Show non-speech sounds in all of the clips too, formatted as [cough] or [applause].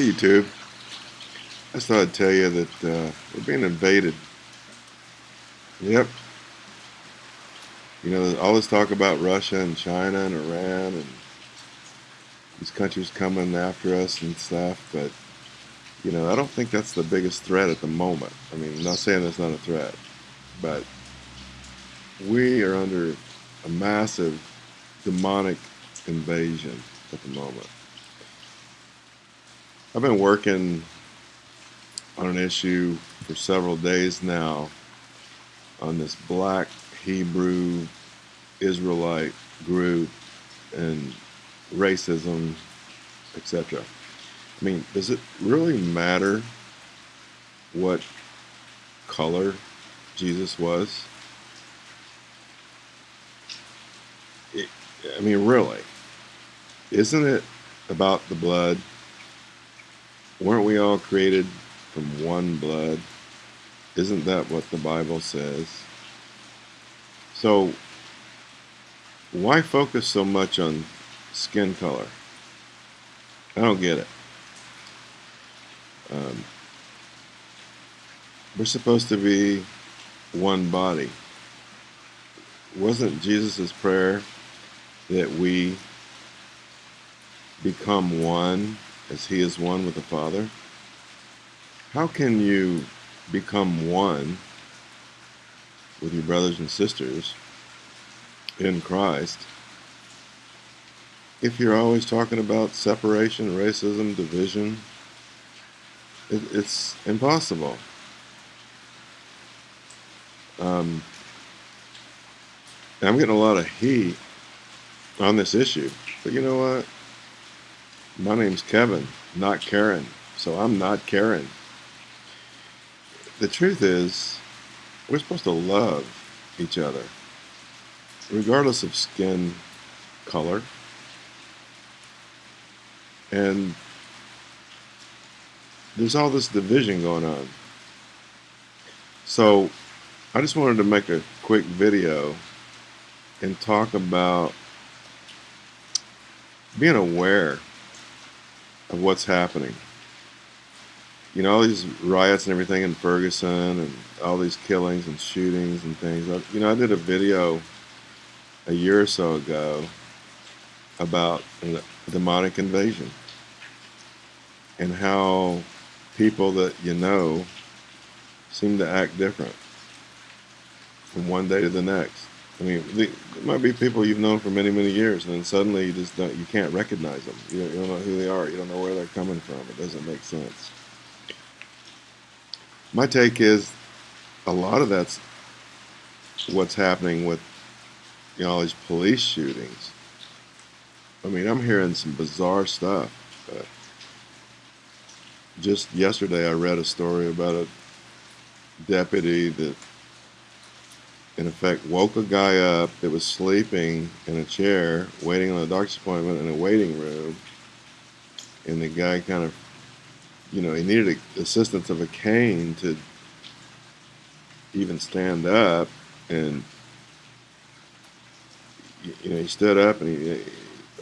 Hey YouTube, I just thought I'd tell you that uh, we're being invaded. Yep. You know, all this talk about Russia and China and Iran and these countries coming after us and stuff, but you know, I don't think that's the biggest threat at the moment. I mean, I'm not saying that's not a threat, but we are under a massive demonic invasion at the moment. I've been working on an issue for several days now on this black Hebrew Israelite group and racism, etc. I mean, does it really matter what color Jesus was? It, I mean, really, isn't it about the blood? Weren't we all created from one blood? Isn't that what the Bible says? So, why focus so much on skin color? I don't get it. Um, we're supposed to be one body. Wasn't Jesus' prayer that we become one as he is one with the Father? How can you become one with your brothers and sisters in Christ if you're always talking about separation, racism, division? It, it's impossible. Um, I'm getting a lot of heat on this issue, but you know what? My name's Kevin, not Karen, so I'm not Karen. The truth is, we're supposed to love each other, regardless of skin color. And there's all this division going on. So I just wanted to make a quick video and talk about being aware of what's happening. You know, all these riots and everything in Ferguson and all these killings and shootings and things. You know, I did a video a year or so ago about a demonic invasion and how people that you know seem to act different from one day to the next. I mean, it might be people you've known for many, many years, and then suddenly you just don't, you can't recognize them. You don't, you don't know who they are. You don't know where they're coming from. It doesn't make sense. My take is a lot of that's what's happening with you know all these police shootings. I mean, I'm hearing some bizarre stuff. just yesterday, I read a story about a deputy that in effect woke a guy up that was sleeping in a chair waiting on a doctor's appointment in a waiting room and the guy kind of you know he needed assistance of a cane to even stand up and you know he stood up and he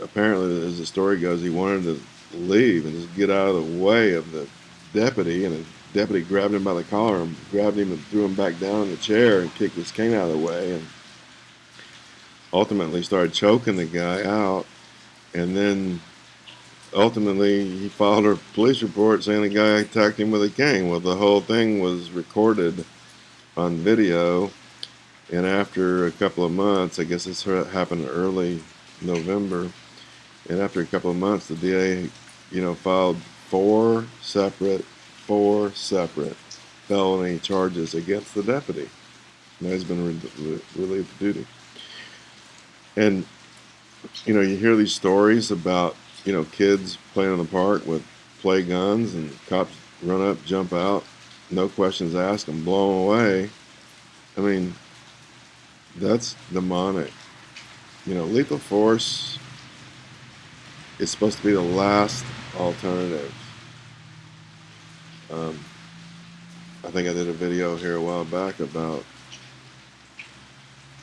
apparently as the story goes he wanted to leave and just get out of the way of the deputy and deputy grabbed him by the collar and grabbed him and threw him back down in the chair and kicked his cane out of the way and ultimately started choking the guy out. And then ultimately he filed a police report saying the guy attacked him with a cane. Well the whole thing was recorded on video. And after a couple of months I guess this happened early November and after a couple of months the DA you know filed four separate four separate felony charges against the deputy. Now he's been re relieved of duty. And, you know, you hear these stories about, you know, kids playing in the park with play guns and cops run up, jump out, no questions asked, and blow them away. I mean, that's demonic. You know, lethal force is supposed to be the last alternative. Um, I think I did a video here a while back about,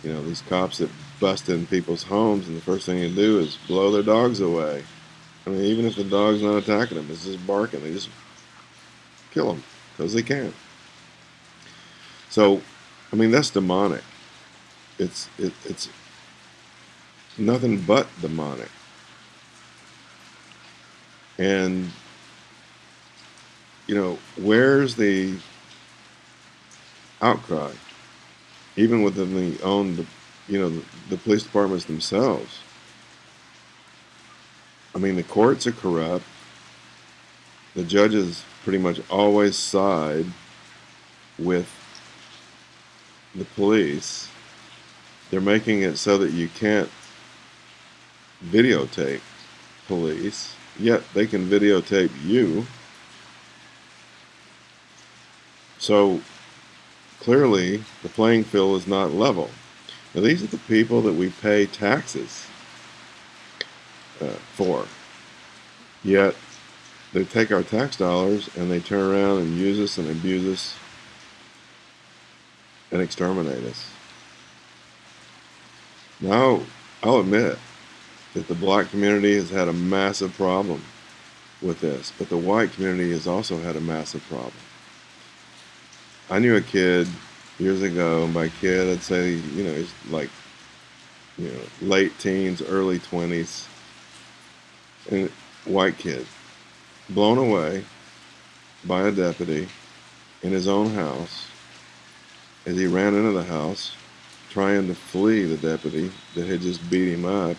you know, these cops that bust in people's homes and the first thing they do is blow their dogs away. I mean, even if the dog's not attacking them, it's just barking. They just kill them because they can. So, I mean, that's demonic. It's it, it's nothing but demonic. And you know, where's the outcry? Even within the um, own, you know, the, the police departments themselves. I mean, the courts are corrupt. The judges pretty much always side with the police. They're making it so that you can't videotape police, yet they can videotape you. So clearly, the playing field is not level. Now, these are the people that we pay taxes uh, for. Yet, they take our tax dollars and they turn around and use us and abuse us and exterminate us. Now, I'll admit that the black community has had a massive problem with this, but the white community has also had a massive problem. I knew a kid years ago, by kid, I'd say, you know, he's like, you know, late teens, early 20s, and white kid, blown away by a deputy in his own house as he ran into the house trying to flee the deputy that had just beat him up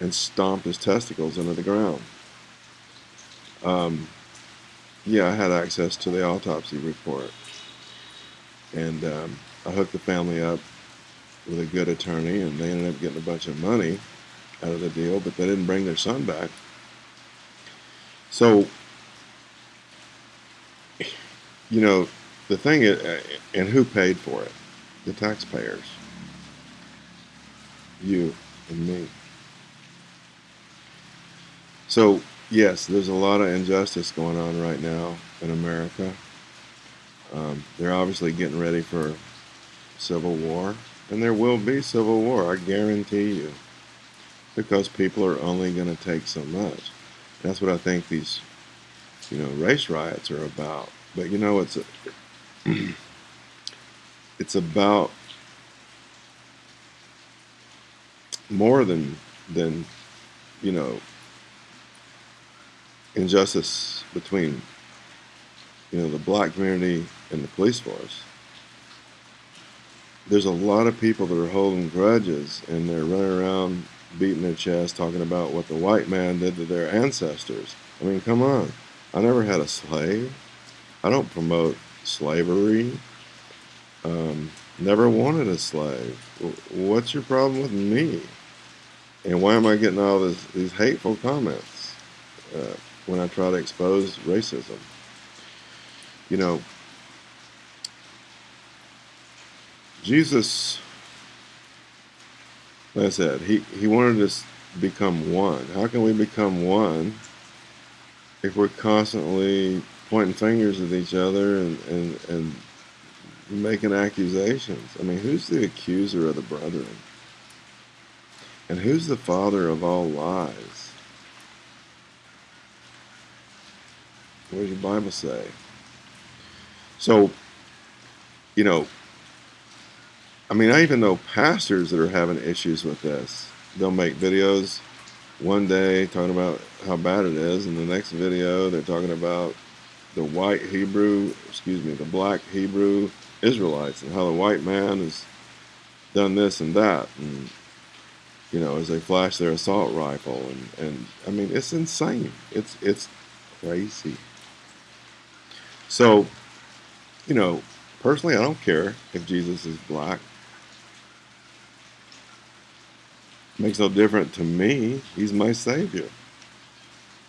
and stomped his testicles into the ground. Um, yeah, I had access to the autopsy report. And um, I hooked the family up with a good attorney, and they ended up getting a bunch of money out of the deal, but they didn't bring their son back. So, you know, the thing is, and who paid for it? The taxpayers. You and me. So, yes, there's a lot of injustice going on right now in America. Um, they're obviously getting ready for civil war, and there will be civil war, I guarantee you, because people are only going to take so much. That's what I think these, you know, race riots are about. But you know, it's a, [clears throat] it's about more than than you know injustice between you know the black community and the police force there's a lot of people that are holding grudges and they're running around beating their chest talking about what the white man did to their ancestors i mean come on i never had a slave i don't promote slavery. Um, never wanted a slave. What's your problem with me? And why am I getting all this, these hateful comments uh, when I try to expose racism? You know, Jesus, like I said, he, he wanted us to become one. How can we become one if we're constantly pointing fingers at each other and, and, and making accusations. I mean, who's the accuser of the brethren? And who's the father of all lies? What does your Bible say? So, you know, I mean, I even know pastors that are having issues with this. They'll make videos one day talking about how bad it is, and the next video they're talking about the white Hebrew, excuse me, the black Hebrew Israelites and how the white man has done this and that. And, you know, as they flash their assault rifle. And, and I mean, it's insane. It's, it's crazy. So, you know, personally, I don't care if Jesus is black. Makes no difference to me. He's my Savior.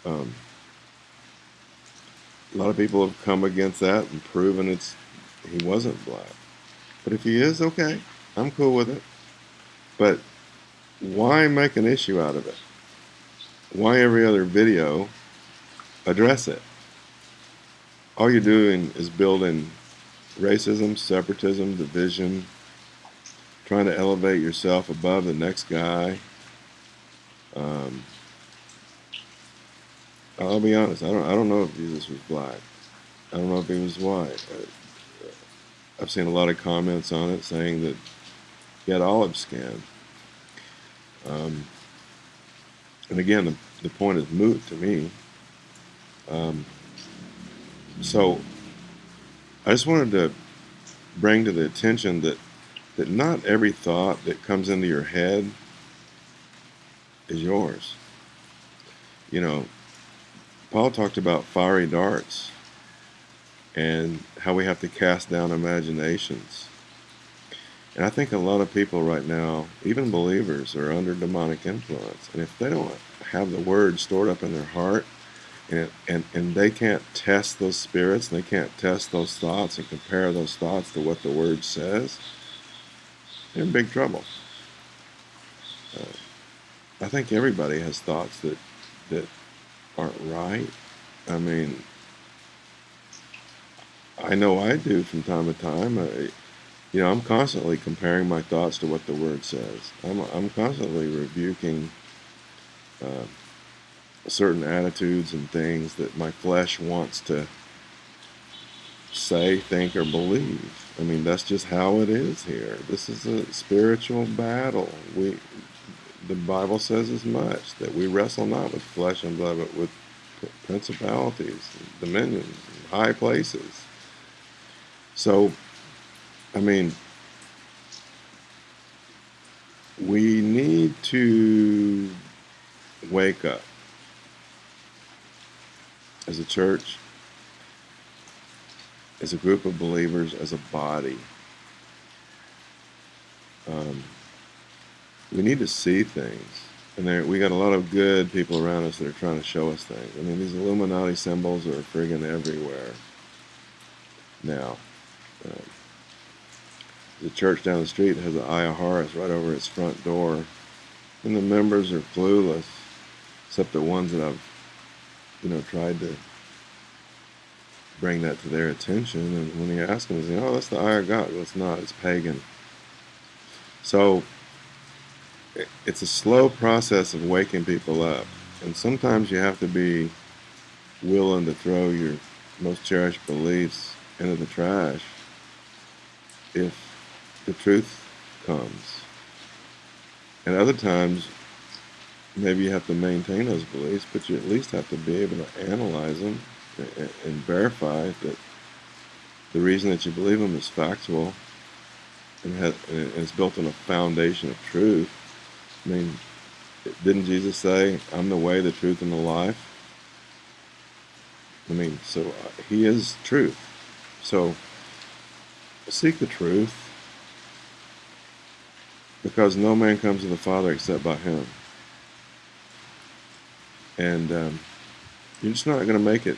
Um, a lot of people have come against that and proven it's he wasn't black. But if he is, okay, I'm cool with it. But why make an issue out of it? Why every other video address it? All you're doing is building racism, separatism, division, trying to elevate yourself above the next guy. Um, I'll be honest. I don't. I don't know if Jesus was black. I don't know if he was white. I, I've seen a lot of comments on it saying that he had olive skin. Um, and again, the, the point is moot to me. Um, so I just wanted to bring to the attention that that not every thought that comes into your head is yours. You know, Paul talked about fiery darts and how we have to cast down imaginations. And I think a lot of people right now, even believers, are under demonic influence. And if they don't have the word stored up in their heart, and, and, and they can't test those spirits, and they can't test those thoughts and compare those thoughts to what the word says, in big trouble. Uh, I think everybody has thoughts that that aren't right. I mean, I know I do from time to time. I, you know, I'm constantly comparing my thoughts to what the Word says. I'm, I'm constantly rebuking uh, certain attitudes and things that my flesh wants to say, think, or believe. I mean, that's just how it is here. This is a spiritual battle. We, the Bible says as much that we wrestle not with flesh and blood, but with principalities, dominions, high places. So, I mean, we need to wake up as a church, as a group of believers, as a body. Um, we need to see things. And we got a lot of good people around us that are trying to show us things. I mean, these Illuminati symbols are friggin' everywhere now. Uh, the church down the street has an Eye of Horus right over its front door, and the members are clueless, except the ones that I've, you know, tried to bring that to their attention. And when you ask them, they say, "Oh, that's the Eye of God." Well, it's not. It's pagan. So it's a slow process of waking people up. And sometimes you have to be willing to throw your most cherished beliefs into the trash if the truth comes. And other times, maybe you have to maintain those beliefs, but you at least have to be able to analyze them and verify that the reason that you believe them is factual and, has, and it's built on a foundation of truth I mean, didn't Jesus say, I'm the way, the truth, and the life? I mean, so uh, he is truth. So seek the truth because no man comes to the Father except by him. And um, you're just not going to make it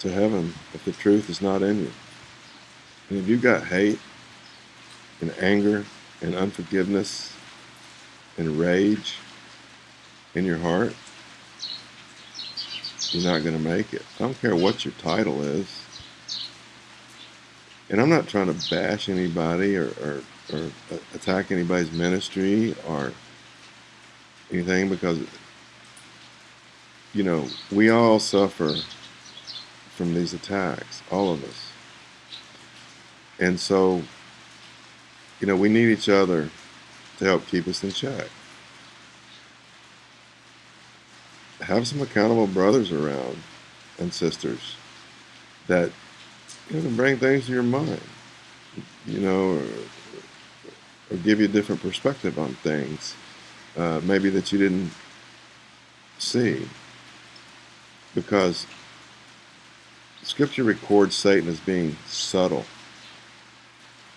to heaven if the truth is not in you. And if you've got hate and anger and unforgiveness and rage in your heart, you're not going to make it. I don't care what your title is. And I'm not trying to bash anybody or, or, or attack anybody's ministry or anything because, you know, we all suffer from these attacks, all of us. And so, you know, we need each other to help keep us in check. Have some accountable brothers around and sisters that you know, bring things to your mind, you know, or, or give you a different perspective on things, uh, maybe that you didn't see. Because Scripture records Satan as being subtle.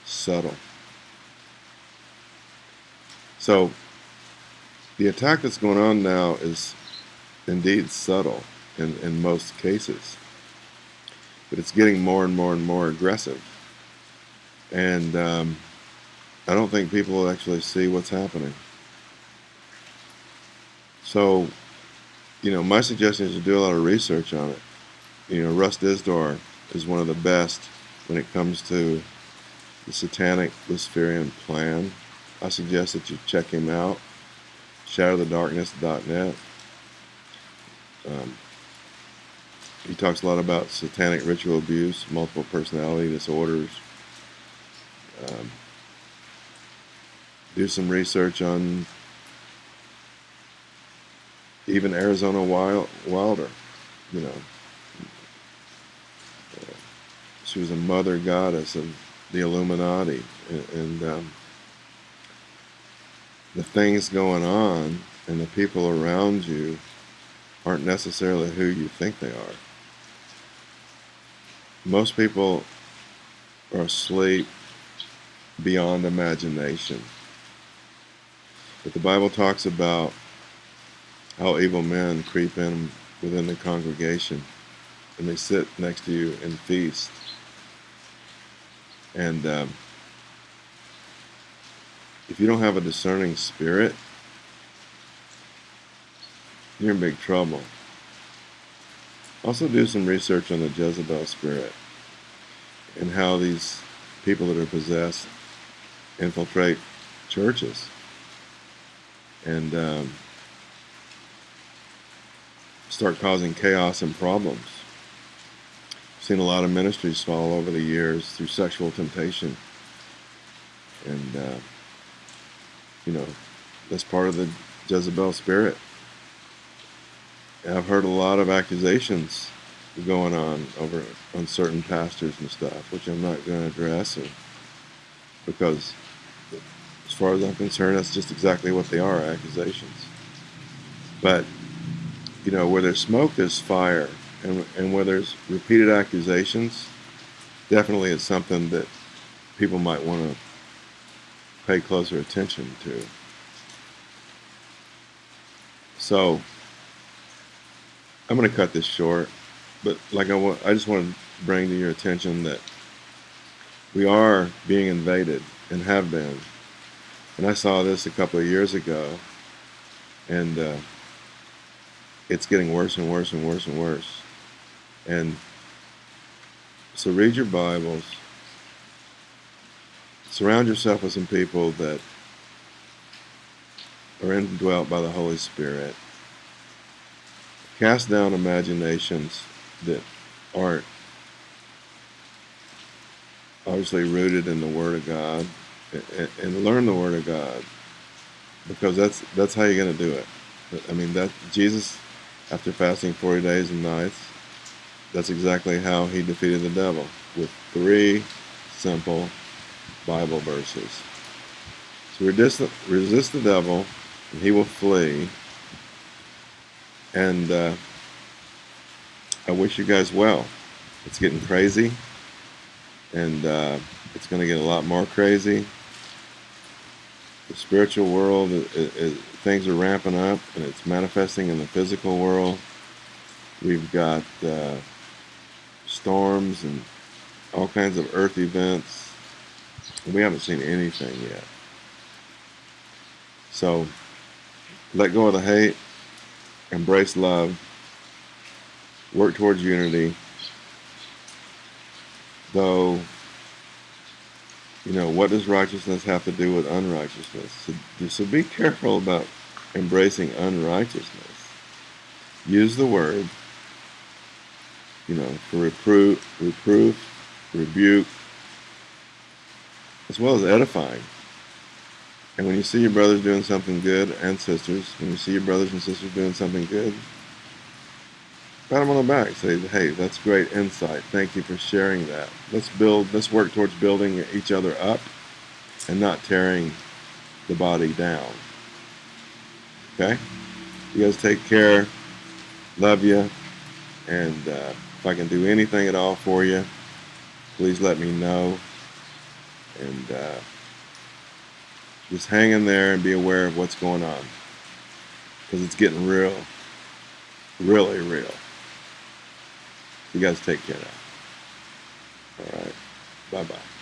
Subtle. So the attack that's going on now is indeed subtle in, in most cases, but it's getting more and more and more aggressive. And um, I don't think people actually see what's happening. So, you know, my suggestion is to do a lot of research on it. You know, Russ Dizdar is one of the best when it comes to the satanic Luciferian plan I suggest that you check him out. ShatterTheDarkness.net. Um, he talks a lot about satanic ritual abuse, multiple personality disorders. Um, do some research on even Arizona Wild, Wilder, you know. She was a mother goddess of the Illuminati, and, and um, the things going on and the people around you aren't necessarily who you think they are. Most people are asleep beyond imagination. But the Bible talks about how evil men creep in within the congregation and they sit next to you and feast. And um, if you don't have a discerning spirit, you're in big trouble. Also do some research on the Jezebel spirit and how these people that are possessed infiltrate churches. And um, start causing chaos and problems. Seen a lot of ministries fall over the years through sexual temptation. And, uh, you know, that's part of the Jezebel spirit. And I've heard a lot of accusations going on over on certain pastors and stuff, which I'm not going to address, and, because as far as I'm concerned, that's just exactly what they are, accusations. But you know, where there's smoke, there's fire. And, and where there's repeated accusations, definitely it's something that people might want to pay closer attention to. So, I'm going to cut this short, but like I, want, I just want to bring to your attention that we are being invaded and have been. And I saw this a couple of years ago, and uh, it's getting worse and worse and worse and worse. And so read your Bibles. Surround yourself with some people that are indwelt by the Holy Spirit. Cast down imaginations that aren't obviously rooted in the Word of God and, learn the Word of God because that's that's how you're going to do it. I mean that Jesus after fasting 40 days and nights. That's exactly how he defeated the devil with three simple Bible verses. So resist, resist the devil and he will flee. And uh, I wish you guys well. It's getting crazy and uh, it's going to get a lot more crazy. The spiritual world is, things are ramping up and it's manifesting in the physical world. We've got uh, storms and all kinds of earth events. We haven't seen anything yet. So let go of the hate, embrace love, work towards unity. Though you know, what does righteousness have to do with unrighteousness? So, so be careful about embracing unrighteousness. Use the word, you know, for reproof, reproof, rebuke, as well as edifying. And when you see your brothers doing something good, and sisters, when you see your brothers and sisters doing something good, pat them on the back. Say, hey, that's great insight. Thank you for sharing that. Let's build, let's work towards building each other up and not tearing the body down. Okay? You guys take care. Love you. And uh, if I can do anything at all for you, please let me know. And uh, just hang in there and be aware of what's going on. Because it's getting real. Really real. You guys take care now. All right. Bye bye.